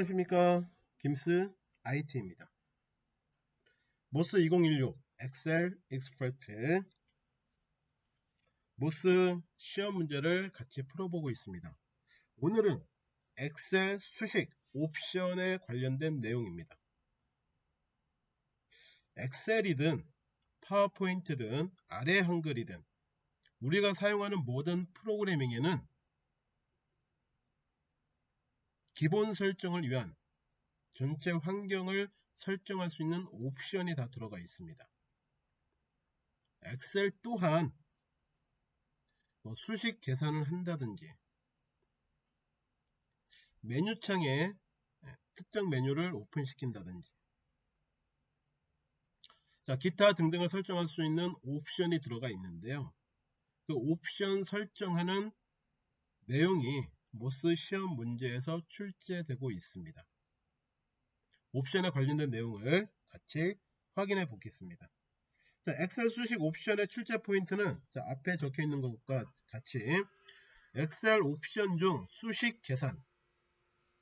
안녕하십니까. 김스 IT입니다. MOS 2016 엑셀 Expert. MOS 시험 문제를 같이 풀어보고 있습니다. 오늘은 엑셀 수식 옵션에 관련된 내용입니다. 엑셀이든 파워포인트든 아래 한글이든 우리가 사용하는 모든 프로그래밍에는 기본 설정을 위한 전체 환경을 설정할 수 있는 옵션이 다 들어가 있습니다. 엑셀 또한 뭐 수식 계산을 한다든지 메뉴창에 예, 특정 메뉴를 오픈시킨다든지 자 기타 등등을 설정할 수 있는 옵션이 들어가 있는데요. 그 옵션 설정하는 내용이 MOS 시험 문제에서 출제되고 있습니다. 옵션에 관련된 내용을 같이 확인해 보겠습니다. 자, 엑셀 수식 옵션의 출제 포인트는 자, 앞에 적혀 있는 것과 같이 엑셀 옵션 중 수식 계산,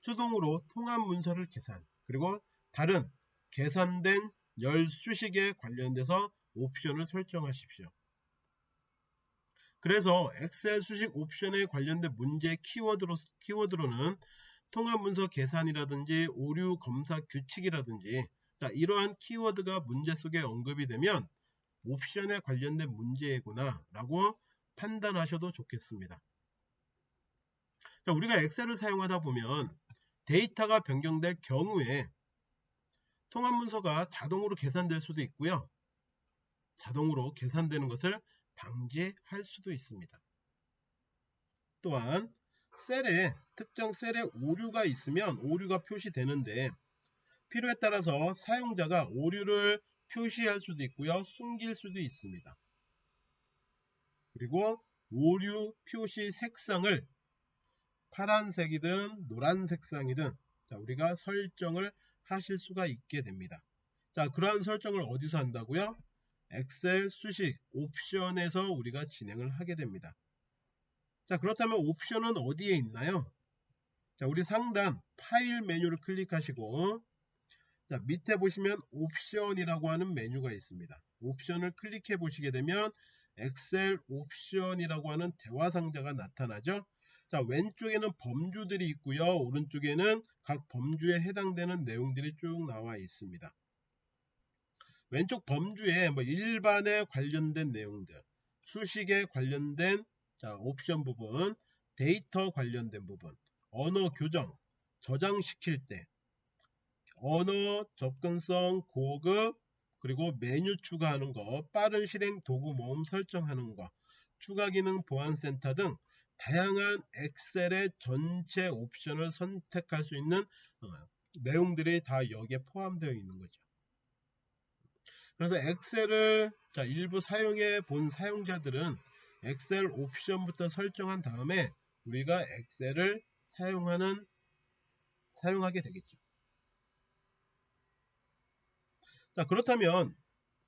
수동으로 통합 문서를 계산, 그리고 다른 계산된 열 수식에 관련돼서 옵션을 설정하십시오. 그래서 엑셀 수식 옵션에 관련된 문제 키워드로, 키워드로는 통합문서 계산이라든지 오류 검사 규칙이라든지 자 이러한 키워드가 문제 속에 언급이 되면 옵션에 관련된 문제구나 라고 판단하셔도 좋겠습니다. 자, 우리가 엑셀을 사용하다 보면 데이터가 변경될 경우에 통합문서가 자동으로 계산될 수도 있고요. 자동으로 계산되는 것을 방지할 수도 있습니다. 또한 셀에 특정 셀에 오류가 있으면 오류가 표시되는데 필요에 따라서 사용자가 오류를 표시할 수도 있고요. 숨길 수도 있습니다. 그리고 오류 표시 색상을 파란색이든 노란 색상이든 자, 우리가 설정을 하실 수가 있게 됩니다. 자, 그러한 설정을 어디서 한다고요? 엑셀 수식 옵션에서 우리가 진행을 하게 됩니다. 자 그렇다면 옵션은 어디에 있나요? 자 우리 상단 파일 메뉴를 클릭하시고 자 밑에 보시면 옵션이라고 하는 메뉴가 있습니다. 옵션을 클릭해 보시게 되면 엑셀 옵션이라고 하는 대화 상자가 나타나죠. 자 왼쪽에는 범주들이 있고요. 오른쪽에는 각 범주에 해당되는 내용들이 쭉 나와 있습니다. 왼쪽 범주에 뭐 일반에 관련된 내용들, 수식에 관련된 자, 옵션 부분, 데이터 관련된 부분, 언어 교정, 저장시킬 때, 언어 접근성 고급, 그리고 메뉴 추가하는 거, 빠른 실행 도구 모음 설정하는 거, 추가 기능 보안 센터 등 다양한 엑셀의 전체 옵션을 선택할 수 있는 어, 내용들이 다 여기에 포함되어 있는 거죠. 그래서 엑셀을 자, 일부 사용해 본 사용자들은 엑셀 옵션부터 설정한 다음에 우리가 엑셀을 사용하는 사용하게 되겠죠. 자 그렇다면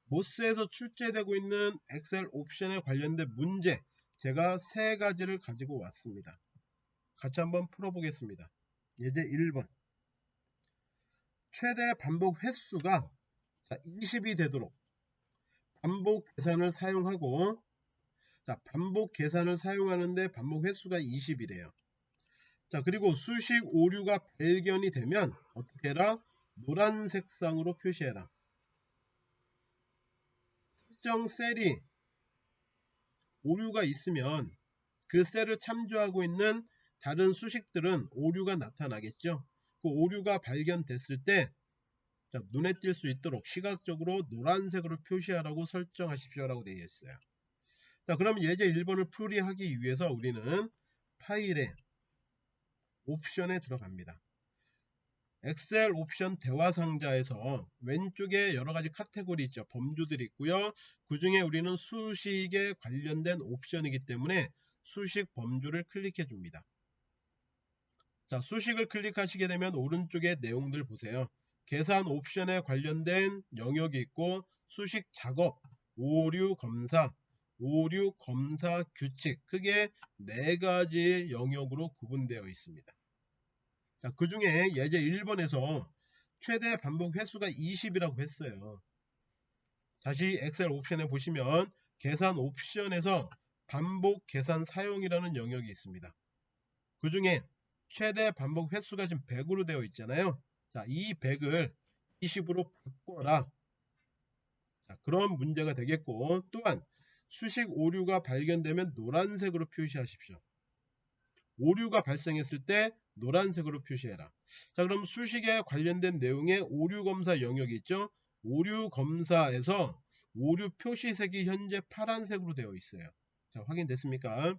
모스에서 출제되고 있는 엑셀 옵션에 관련된 문제 제가 세 가지를 가지고 왔습니다. 같이 한번 풀어보겠습니다. 예제 1번 최대 반복 횟수가 자, 20이 되도록 반복 계산을 사용하고 자, 반복 계산을 사용하는데 반복 횟수가 20이래요. 자, 그리고 수식 오류가 발견이 되면 어떻게 해라? 노란 색상으로 표시해라. 특정 셀이 오류가 있으면 그 셀을 참조하고 있는 다른 수식들은 오류가 나타나겠죠. 그 오류가 발견됐을 때 자, 눈에 띌 수 있도록 시각적으로 노란색으로 표시하라고 설정하십시오라고 되어 있어요. 자, 그럼 예제 1번을 풀이하기 위해서 우리는 파일에 옵션에 들어갑니다. 엑셀 옵션 대화 상자에서 왼쪽에 여러 가지 카테고리 있죠. 범주들이 있고요. 그 중에 우리는 수식에 관련된 옵션이기 때문에 수식 범주를 클릭해 줍니다. 자, 수식을 클릭하시게 되면 오른쪽에 내용들 보세요. 계산 옵션에 관련된 영역이 있고 수식 작업, 오류 검사, 오류 검사 규칙 크게 네 가지 영역으로 구분되어 있습니다. 자, 그 중에 예제 1번에서 최대 반복 횟수가 20이라고 했어요. 다시 엑셀 옵션에 보시면 계산 옵션에서 반복 계산 사용이라는 영역이 있습니다. 그 중에 최대 반복 횟수가 지금 100으로 되어 있잖아요. 자, 이 100을 20으로 바꿔라. 자, 그런 문제가 되겠고 또한 수식 오류가 발견되면 노란색으로 표시하십시오. 오류가 발생했을 때 노란색으로 표시해라. 자 그럼 수식에 관련된 내용의 오류 검사 영역이 있죠. 오류 검사에서 오류 표시색이 현재 파란색으로 되어 있어요. 자 확인됐습니까?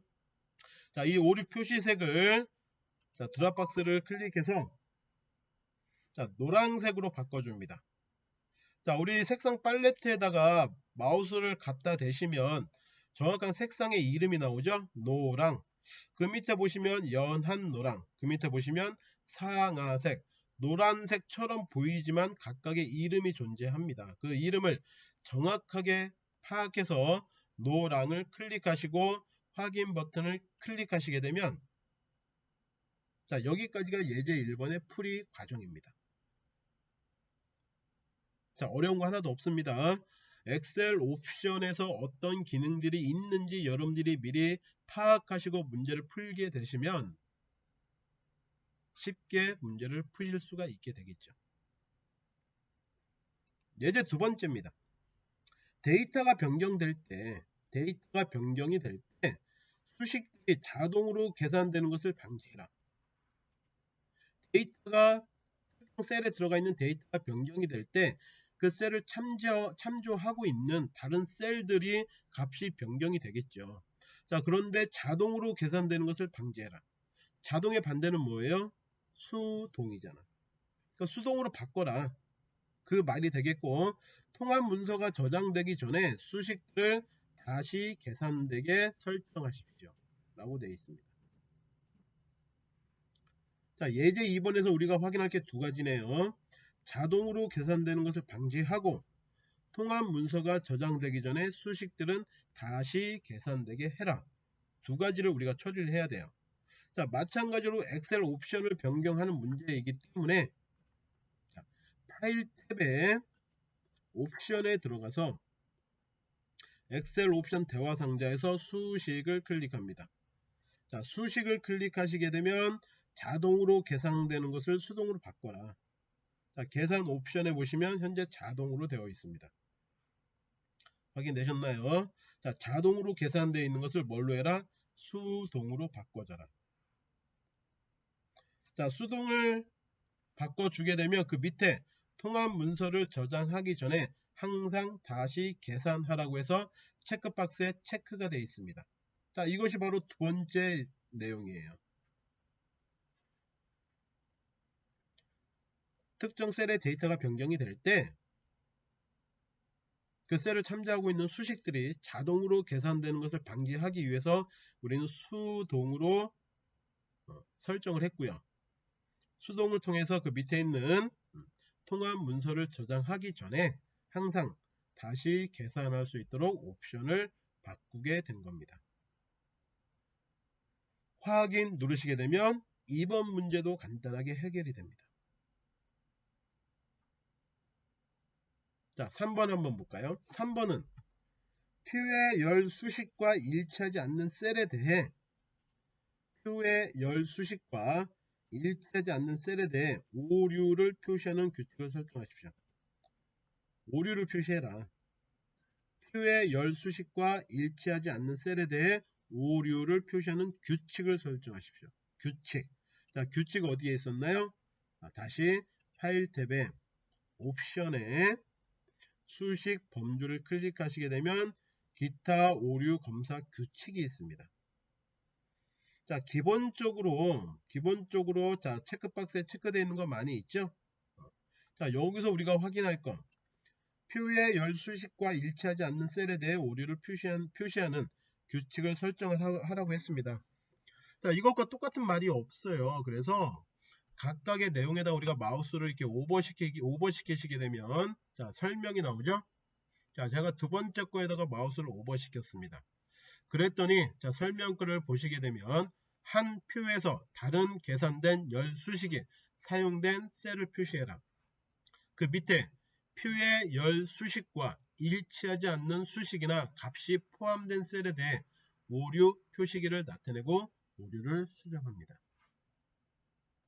자 이 오류 표시색을 자 드랍박스를 클릭해서 자 노란색으로 바꿔줍니다. 자 우리 색상 팔레트에다가 마우스를 갖다 대시면 정확한 색상의 이름이 나오죠. 노랑 그 밑에 보시면 연한 노랑 그 밑에 보시면 상아색 노란색처럼 보이지만 각각의 이름이 존재합니다. 그 이름을 정확하게 파악해서 노랑을 클릭하시고 확인 버튼을 클릭하시게 되면 자 여기까지가 예제 1번의 풀이 과정입니다. 자 어려운 거 하나도 없습니다. 엑셀 옵션에서 어떤 기능들이 있는지 여러분들이 미리 파악하시고 문제를 풀게 되시면 쉽게 문제를 푸실 수가 있게 되겠죠. 예제 두 번째입니다. 데이터가 변경될 때 데이터가 변경이 될 때 수식들이 자동으로 계산되는 것을 방지해라. 데이터가 셀에 들어가 있는 데이터가 변경이 될 때 그 셀을 참조, 참조하고 있는 다른 셀들이 값이 변경이 되겠죠. 자 그런데 자동으로 계산되는 것을 방지해라. 자동의 반대는 뭐예요? 수동이잖아. 그러니까 수동으로 바꿔라. 그 말이 되겠고 통합 문서가 저장되기 전에 수식들을 다시 계산되게 설정하십시오. 라고 되어 있습니다. 자 예제 2번에서 우리가 확인할 게 두 가지네요. 자동으로 계산되는 것을 방지하고 통합 문서가 저장되기 전에 수식들은 다시 계산되게 해라. 두 가지를 우리가 처리를 해야 돼요. 자, 마찬가지로 엑셀 옵션을 변경하는 문제이기 때문에 자, 파일 탭에 옵션에 들어가서 엑셀 옵션 대화 상자에서 수식을 클릭합니다. 자, 수식을 클릭하시게 되면 자동으로 계산되는 것을 수동으로 바꿔라. 자, 계산 옵션에 보시면 현재 자동으로 되어 있습니다. 확인되셨나요? 자, 자동으로 계산되어 있는 것을 뭘로 해라? 수동으로 바꿔줘라. 자, 수동을 바꿔주게 되면 그 밑에 통합 문서를 저장하기 전에 항상 다시 계산하라고 해서 체크박스에 체크가 되어 있습니다. 자, 이것이 바로 두 번째 내용이에요. 특정 셀의 데이터가 변경이 될 때 그 셀을 참조하고 있는 수식들이 자동으로 계산되는 것을 방지하기 위해서 우리는 수동으로 어, 설정을 했고요. 수동을 통해서 그 밑에 있는 음, 통합 문서를 저장하기 전에 항상 다시 계산할 수 있도록 옵션을 바꾸게 된 겁니다. 확인 누르시게 되면 2번 문제도 간단하게 해결이 됩니다. 자 3번 한번 볼까요 3번은 표의 열 수식과 일치하지 않는 셀에 대해 표의 열 수식과 일치하지 않는 셀에 대해 오류를 표시하는 규칙을 설정하십시오. 오류를 표시해라. 표의 열 수식과 일치하지 않는 셀에 대해 오류를 표시하는 규칙을 설정하십시오. 규칙. 자, 규칙 어디에 있었나요? 아, 다시 파일 탭에 옵션에 수식 범주를 클릭하시게 되면 기타 오류 검사 규칙이 있습니다. 자 기본적으로 기본적으로 자 체크박스에 체크되어 있는 거 많이 있죠? 자 여기서 우리가 확인할 건 표의 열 수식과 일치하지 않는 셀에 대해 오류를 표시한, 표시하는 규칙을 설정을 하라고 했습니다. 자 이것과 똑같은 말이 없어요. 그래서 각각의 내용에다 우리가 마우스를 이렇게 오버시키기, 오버시키시게 되면 자 설명이 나오죠. 자 제가 두 번째 거에다가 마우스를 오버시켰습니다. 그랬더니 자 설명글을 보시게 되면 한 표에서 다른 계산된 열 수식이 사용된 셀을 표시해라. 그 밑에 표의 열 수식과 일치하지 않는 수식이나 값이 포함된 셀에 대해 오류 표시기를 나타내고 오류를 수정합니다.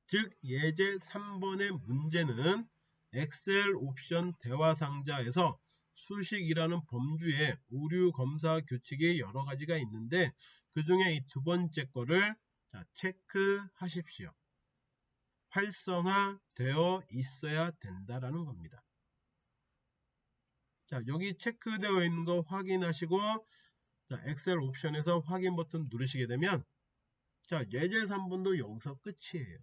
즉 예제 3번의 문제는 엑셀 옵션 대화 상자에서 수식이라는 범주에 오류 검사 규칙이 여러 가지가 있는데 그 중에 이 두 번째 거를 자, 체크하십시오. 활성화되어 있어야 된다라는 겁니다. 자, 여기 체크되어 있는 거 확인하시고 자, 엑셀 옵션에서 확인 버튼 누르시게 되면 자, 예제 3분도 여기서 끝이에요.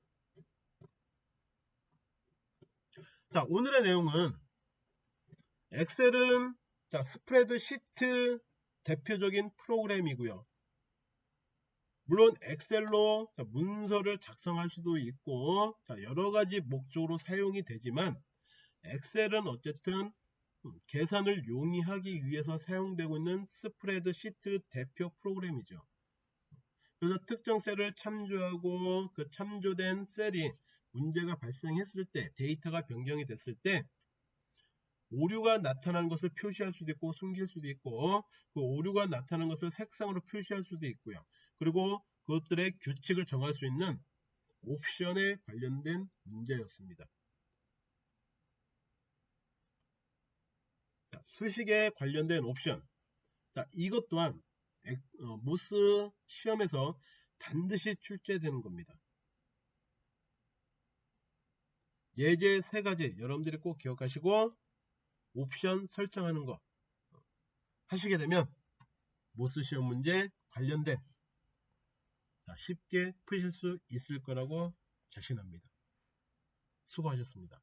자, 오늘의 내용은 엑셀은 자, 스프레드 시트 대표적인 프로그램이고요. 물론 엑셀로 자, 문서를 작성할 수도 있고 자, 여러 가지 목적으로 사용이 되지만 엑셀은 어쨌든 음, 계산을 용이하기 위해서 사용되고 있는 스프레드 시트 대표 프로그램이죠. 그래서 특정 셀을 참조하고 그 참조된 셀이 문제가 발생했을 때 데이터가 변경이 됐을 때 오류가 나타난 것을 표시할 수도 있고 숨길 수도 있고 그 오류가 나타난 것을 색상으로 표시할 수도 있고요. 그리고 그것들의 규칙을 정할 수 있는 옵션에 관련된 문제였습니다. 자, 수식에 관련된 옵션. 자, 이것 또한 어, 모스 시험에서 반드시 출제되는 겁니다. 예제 세 가지 여러분들이 꼭 기억하시고 옵션 설정하는 거 하시게 되면 모스 시험 문제 관련된 자, 쉽게 푸실 수 있을 거라고 자신합니다. 수고하셨습니다.